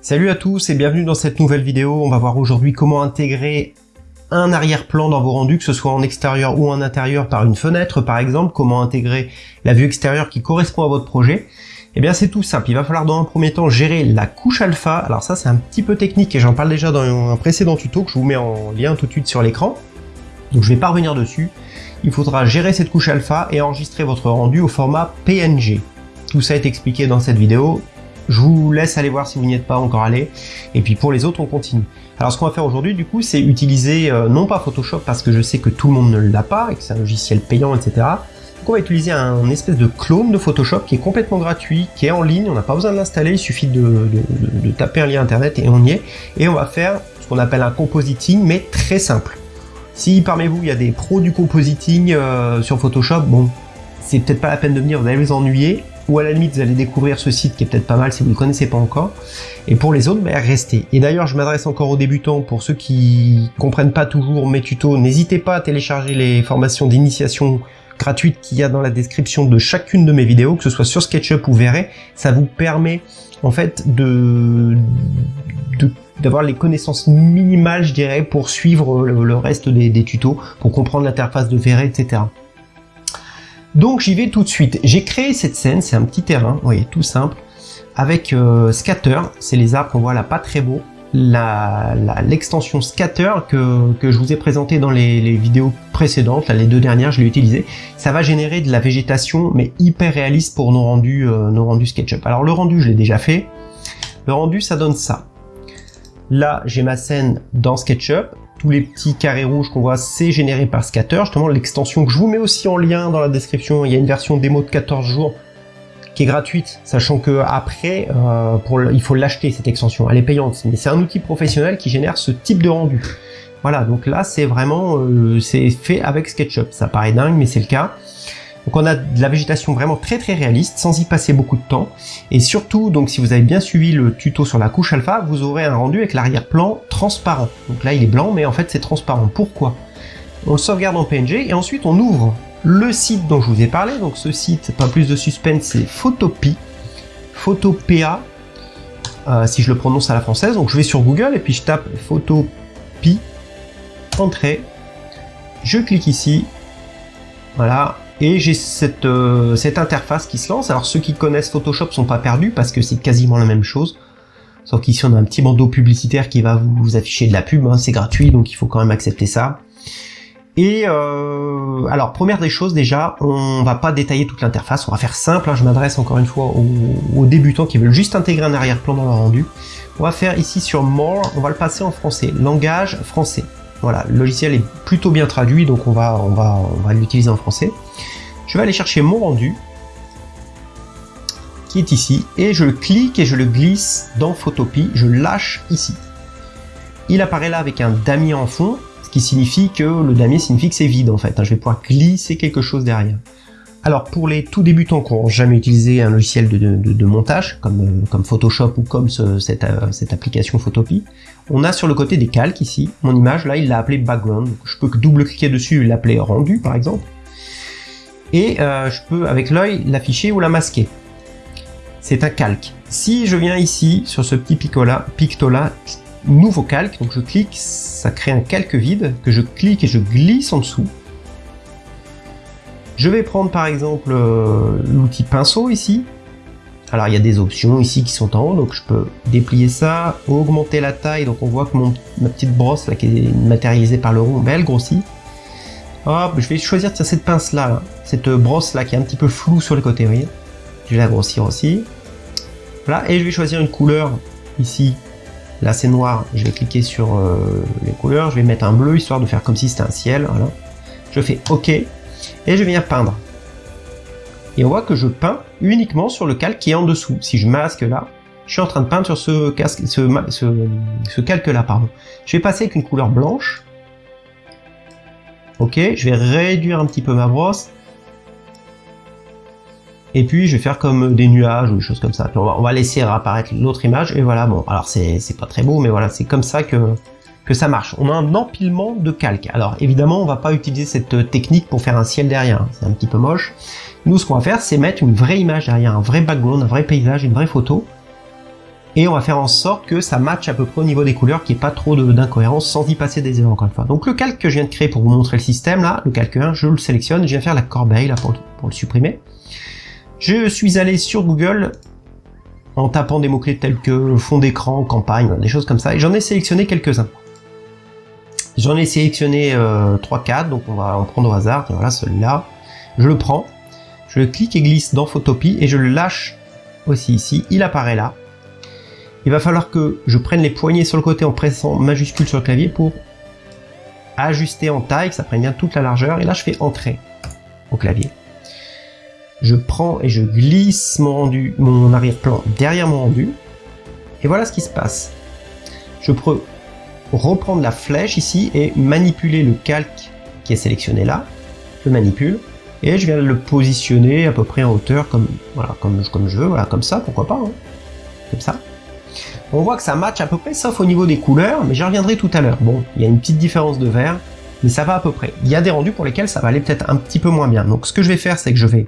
Salut à tous et bienvenue dans cette nouvelle vidéo. On va voir aujourd'hui comment intégrer un arrière-plan dans vos rendus, que ce soit en extérieur ou en intérieur par une fenêtre par exemple, comment intégrer la vue extérieure qui correspond à votre projet. Eh bien c'est tout simple, il va falloir dans un premier temps gérer la couche alpha. Alors ça c'est un petit peu technique et j'en parle déjà dans un précédent tuto que je vous mets en lien tout de suite sur l'écran. Donc je vais pas revenir dessus. Il faudra gérer cette couche alpha et enregistrer votre rendu au format PNG. Tout ça est expliqué dans cette vidéo. Je vous laisse aller voir si vous n'y êtes pas encore allé. Et puis pour les autres, on continue. Alors ce qu'on va faire aujourd'hui, du coup, c'est utiliser, euh, non pas Photoshop, parce que je sais que tout le monde ne l'a pas, et que c'est un logiciel payant, etc. Donc on va utiliser un espèce de clone de Photoshop qui est complètement gratuit, qui est en ligne, on n'a pas besoin de l'installer, il suffit de, taper un lien internet et on y est. Et on va faire ce qu'on appelle un compositing, mais très simple. Si parmi vous, il y a des pros du compositing euh, sur Photoshop, bon, c'est peut-être pas la peine de venir, vous allez vous ennuyer ou à la limite vous allez découvrir ce site qui est peut-être pas mal si vous ne le connaissez pas encore. Et pour les autres, ben, restez. Et d'ailleurs, je m'adresse encore aux débutants, pour ceux qui comprennent pas toujours mes tutos, n'hésitez pas à télécharger les formations d'initiation gratuites qu'il y a dans la description de chacune de mes vidéos, que ce soit sur SketchUp ou Verrez, ça vous permet en fait d'avoir les connaissances minimales, je dirais, pour suivre le, reste des, des, tutos, pour comprendre l'interface de Verrez, etc. Donc j'y vais tout de suite. J'ai créé cette scène, c'est un petit terrain, vous voyez, tout simple, avec euh, Scatter, c'est les arbres qu'on voit là, pas très beaux. L'extension Scatter que, que, je vous ai présenté dans les, vidéos précédentes, là, les deux dernières, je l'ai utilisé. Ça va générer de la végétation, mais hyper réaliste pour nos rendus, euh, nos rendus SketchUp. Alors le rendu, je l'ai déjà fait. Le rendu, ça donne ça. Là, j'ai ma scène dans SketchUp tous les petits carrés rouges qu'on voit, c'est généré par Scatter, justement l'extension que je vous mets aussi en lien dans la description, il y a une version démo de 14 jours qui est gratuite, sachant que après, euh, il faut l'acheter cette extension, elle est payante, mais c'est un outil professionnel qui génère ce type de rendu. Voilà, donc là c'est vraiment, euh, c'est fait avec SketchUp, ça paraît dingue, mais c'est le cas. Donc on a de la végétation vraiment très très réaliste, sans y passer beaucoup de temps. Et surtout, donc si vous avez bien suivi le tuto sur la couche alpha, vous aurez un rendu avec l'arrière-plan transparent. Donc là il est blanc, mais en fait c'est transparent. Pourquoi? On le sauvegarde en PNG et ensuite on ouvre le site dont je vous ai parlé. Donc ce site, pas plus de suspense, c'est Photopea. Photopea, euh, si je le prononce à la française. Donc je vais sur Google et puis je tape Photopea, entrée. Je clique ici. Voilà, et j'ai cette, euh, cette interface qui se lance. Alors ceux qui connaissent Photoshop sont pas perdus parce que c'est quasiment la même chose. Sauf qu'ici on a un petit bandeau publicitaire qui va vous, afficher de la pub, hein. c'est gratuit donc il faut quand même accepter ça. Et euh, alors première des choses déjà, on va pas détailler toute l'interface, on va faire simple, hein. je m'adresse encore une fois aux, aux, débutants qui veulent juste intégrer un arrière-plan dans leur rendu. On va faire ici sur More, on va le passer en français, langage français. Voilà, le logiciel est plutôt bien traduit, donc on va, on va, on va l'utiliser en français. Je vais aller chercher mon rendu, qui est ici, et je le clique et je le glisse dans Photopea, je lâche ici. Il apparaît là avec un damier en fond, ce qui signifie que le damier signifie que c'est vide en fait. Hein. Je vais pouvoir glisser quelque chose derrière. Alors pour les tout débutants qui n'ont jamais utilisé un logiciel de, montage comme, euh, comme Photoshop ou comme cette, euh, cette, application Photopea, on a sur le côté des calques ici, mon image là il l'a appelé background, je peux double-cliquer dessus et l'appeler rendu par exemple, et euh, je peux avec l'œil l'afficher ou la masquer. C'est un calque. Si je viens ici sur ce petit picto là, picto là, nouveau calque, donc je clique, ça crée un calque vide que je clique et je glisse en dessous je vais prendre par exemple euh, l'outil pinceau ici. Alors il y a des options ici qui sont en haut, donc je peux déplier ça, augmenter la taille, donc on voit que mon, ma petite brosse là qui est matérialisée par le rond, ben, elle grossit. Hop, je vais choisir cette pince là, cette brosse là qui est un petit peu floue sur le côté, vous voyez. Je vais la grossir aussi. Voilà, et je vais choisir une couleur ici. Là c'est noir, je vais cliquer sur euh, les couleurs, je vais mettre un bleu histoire de faire comme si c'était un ciel, voilà. Je fais OK, et je viens peindre. Et on voit que je peins uniquement sur le calque qui est en dessous. Si je masque là, je suis en train de peindre sur ce, casque, ce, calque-là. pardon. Je vais passer avec une couleur blanche. Ok, je vais réduire un petit peu ma brosse. Et puis je vais faire comme des nuages ou des choses comme ça. on, va, laisser apparaître l'autre image. Et voilà, bon, alors c'est pas très beau, mais voilà, c'est comme ça que, que ça marche. On a un empilement de calque. Alors évidemment, on va pas utiliser cette technique pour faire un ciel derrière, c'est un petit peu moche. Nous, ce qu'on va faire, c'est mettre une vraie image derrière, un vrai background, un vrai paysage, une vraie photo. Et on va faire en sorte que ça matche à peu près au niveau des couleurs, qu'il n'y ait pas trop d'incohérence sans y passer des erreurs encore une fois. Donc le calque que je viens de créer pour vous montrer le système là, le calque 1, je le sélectionne, je viens faire la corbeille là pour, le supprimer. Je suis allé sur Google en tapant des mots-clés tels que fond d'écran, campagne, des choses comme ça, et j'en ai sélectionné quelques-uns. J'en ai sélectionné euh, 3-4, donc on va en prendre au hasard, voilà celui-là. Je le prends, je le clique et glisse dans Photopie, et je le lâche aussi ici, il apparaît là. Il va falloir que je prenne les poignées sur le côté en pressant majuscule sur le clavier pour ajuster en taille, que ça prenne bien toute la largeur, et là je fais entrer au clavier. Je prends et je glisse mon rendu, mon arrière-plan derrière mon rendu, et voilà ce qui se passe. Je peux reprendre la flèche ici et manipuler le calque qui est sélectionné là. Je manipule et je viens le positionner à peu près en hauteur comme voilà comme, comme je veux, voilà comme ça, pourquoi pas, hein. comme ça. On voit que ça match à peu près, sauf au niveau des couleurs, mais j'y reviendrai tout à l'heure. Bon, il y a une petite différence de vert, mais ça va à peu près. Il y a des rendus pour lesquels ça va aller peut-être un petit peu moins bien. Donc ce que je vais faire, c'est que je vais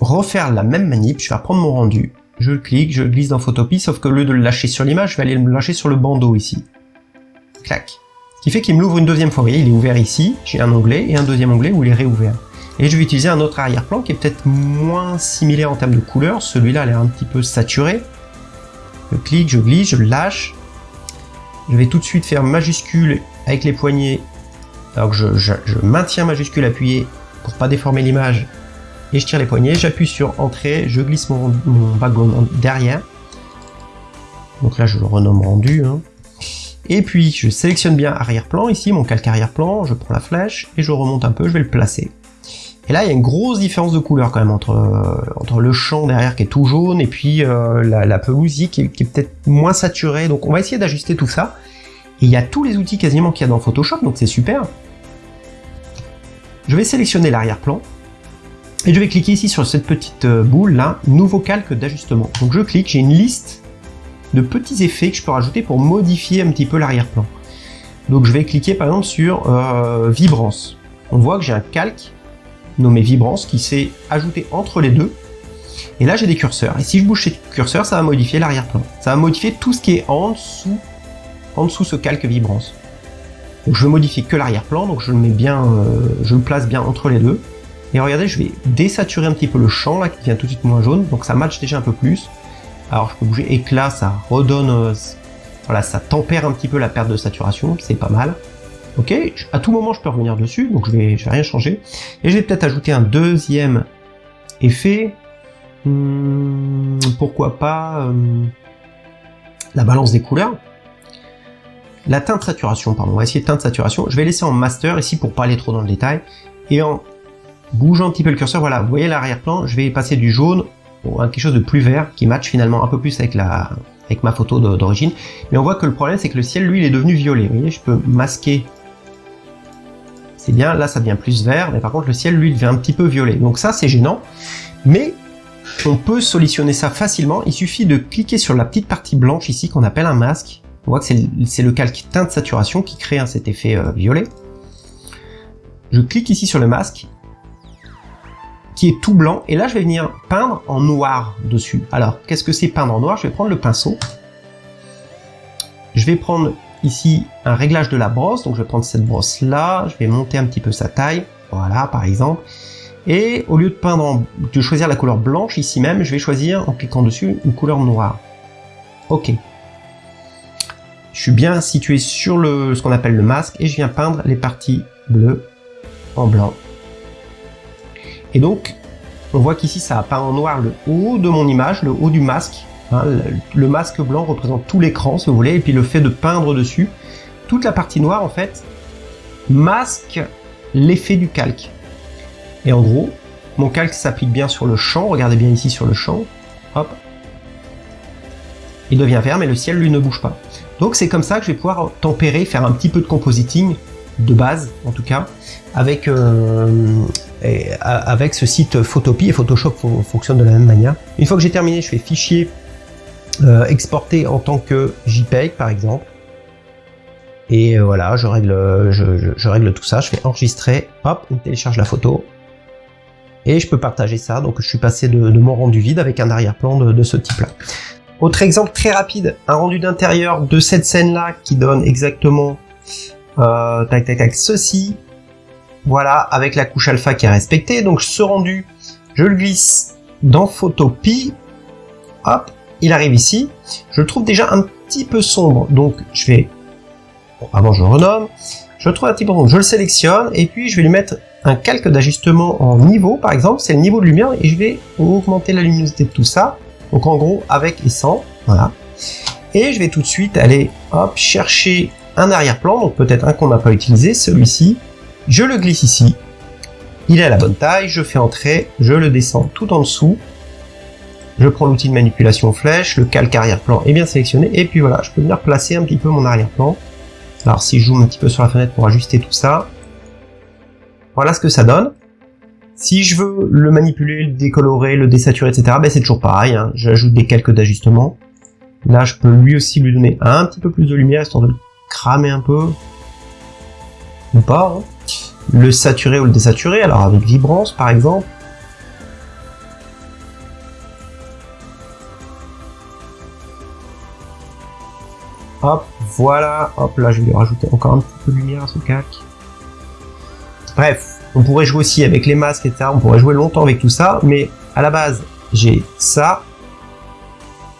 refaire la même manip, je vais reprendre mon rendu, je clique, je glisse dans Photopie, sauf que au lieu de le lâcher sur l'image, je vais aller le lâcher sur le bandeau ici. Clac. Ce qui fait qu'il me l'ouvre une deuxième fois. Il est ouvert ici, j'ai un onglet, et un deuxième onglet où il est réouvert. Et je vais utiliser un autre arrière-plan qui est peut-être moins similaire en termes de couleur. Celui-là a l'air un petit peu saturé. Je clique, je glisse, je lâche. Je vais tout de suite faire majuscule avec les poignets. Alors je, maintiens majuscule appuyé pour pas déformer l'image et je tire les poignets, j'appuie sur entrée, je glisse mon, background derrière. Donc là je le renomme rendu. Hein. Et puis je sélectionne bien arrière-plan ici, mon calque arrière-plan, je prends la flèche et je remonte un peu, je vais le placer. Et là il y a une grosse différence de couleur quand même entre, euh, entre le champ derrière qui est tout jaune et puis euh, la, qui est, qui est peut-être moins saturée. Donc on va essayer d'ajuster tout ça. Et il y a tous les outils quasiment qu'il y a dans Photoshop, donc c'est super. Je vais sélectionner l'arrière-plan, et je vais cliquer ici sur cette petite euh, boule là, nouveau calque d'ajustement. Donc je clique, j'ai une liste de petits effets que je peux rajouter pour modifier un petit peu l'arrière-plan. Donc je vais cliquer par exemple sur vibrance. On voit que j'ai un calque nommé vibrance qui s'est ajouté entre les deux. Et là j'ai des curseurs. Et si je bouge ces curseurs, ça va modifier l'arrière-plan. Ça va modifier tout ce qui est en dessous, en dessous ce calque vibrance. Donc je veux modifier que l'arrière-plan, donc je le mets bien, euh, je le place bien entre les deux. Et regardez, je vais désaturer un petit peu le champ là qui devient tout de suite moins jaune, donc ça match déjà un peu plus. Alors je peux bouger éclat, ça redonne, euh, voilà, ça tempère un petit peu la perte de saturation, c'est pas mal. Ok, à tout moment je peux revenir dessus, donc je vais, je vais rien changer. Et je vais peut-être ajouter un deuxième effet. Hmm, pourquoi pas euh, la balance des couleurs. La teinte saturation, pardon, on va essayer teinte saturation. Je vais laisser en master ici pour pas aller trop dans le détail. Et en bougeant un petit peu le curseur, voilà, vous voyez l'arrière-plan, je vais passer du jaune à quelque chose de plus vert, qui match finalement un peu plus avec la avec ma photo d'origine. Mais on voit que le problème, c'est que le ciel, lui, il est devenu violet. Vous voyez, je peux masquer. C'est bien, là, ça devient plus vert, mais par contre, le ciel, lui, devient un petit peu violet. Donc ça, c'est gênant. Mais on peut solutionner ça facilement. Il suffit de cliquer sur la petite partie blanche ici, qu'on appelle un masque. On voit que c'est le calque teinte saturation qui crée hein, cet effet euh, violet. Je clique ici sur le masque qui est tout blanc, et là je vais venir peindre en noir dessus. Alors, qu'est-ce que c'est peindre en noir? Je vais prendre le pinceau, je vais prendre ici un réglage de la brosse, donc je vais prendre cette brosse là, je vais monter un petit peu sa taille, voilà par exemple, et au lieu de peindre, de choisir la couleur blanche ici même, je vais choisir en cliquant dessus une couleur noire. Ok. Je suis bien situé sur le, ce qu'on appelle le masque et je viens peindre les parties bleues en blanc et donc, on voit qu'ici, ça a peint en noir le haut de mon image, le haut du masque. Hein, le, masque blanc représente tout l'écran, si vous voulez, et puis le fait de peindre dessus, toute la partie noire, en fait, masque l'effet du calque. Et en gros, mon calque s'applique bien sur le champ, regardez bien ici sur le champ, hop, il devient vert, mais le ciel, lui, ne bouge pas. Donc c'est comme ça que je vais pouvoir tempérer, faire un petit peu de compositing, de base en tout cas, avec, euh, avec ce site Photopie et Photoshop fonctionne de la même manière. Une fois que j'ai terminé, je fais fichier euh, exporter en tant que JPEG par exemple. Et euh, voilà, je règle, je, règle tout ça, je fais enregistrer, hop, on télécharge la photo. Et je peux partager ça, donc je suis passé de, mon rendu vide avec un arrière-plan de, ce type-là. Autre exemple très rapide, un rendu d'intérieur de cette scène-là qui donne exactement euh, tac tac tac ceci. Voilà, avec la couche alpha qui est respectée. Donc ce rendu, je le glisse dans Photopie. Hop, il arrive ici. Je le trouve déjà un petit peu sombre. Donc je vais... Bon, avant je renomme. Je le trouve un petit peu sombre. Je le sélectionne et puis je vais lui mettre un calque d'ajustement en niveau, par exemple. C'est le niveau de lumière et je vais augmenter la luminosité de tout ça. Donc en gros, avec et sans. Voilà. Et je vais tout de suite aller chercher un arrière-plan, donc peut-être un qu'on n'a pas utilisé, celui-ci. Je le glisse ici. Il est à la bonne taille, je fais entrer, je le descends tout en dessous. Je prends l'outil de manipulation flèche, le calque arrière-plan est bien sélectionné, et puis voilà, je peux venir placer un petit peu mon arrière-plan. Alors si je zoome un petit peu sur la fenêtre pour ajuster tout ça, voilà ce que ça donne. Si je veux le manipuler, le décolorer, le désaturer, etc., ben c'est toujours pareil, hein. j'ajoute des calques d'ajustement. Là, je peux lui aussi lui donner un petit peu plus de lumière, histoire de le cramer un peu. Ou pas. Hein. Le saturer ou le désaturer, alors avec vibrance par exemple. Hop, voilà, hop, là je vais rajouter encore un petit peu de lumière à ce calque. Bref, on pourrait jouer aussi avec les masques, etc. On pourrait jouer longtemps avec tout ça, mais à la base, j'ai ça,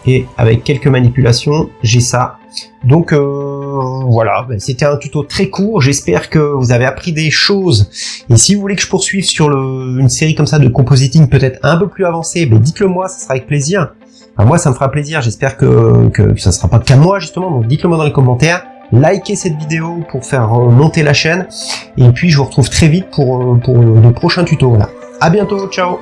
et avec quelques manipulations, j'ai ça. Donc euh, voilà, ben, c'était un tuto très court, j'espère que vous avez appris des choses. Et si vous voulez que je poursuive sur une série comme ça de compositing peut-être un peu plus avancée, ben dites-le moi, ça sera avec plaisir. Moi ça me fera plaisir, j'espère que, ça sera pas qu'à moi justement, donc dites-le moi dans les commentaires. Likez cette vidéo pour faire monter la chaîne. Et puis je vous retrouve très vite pour, pour de prochains tutos. Voilà. À bientôt, ciao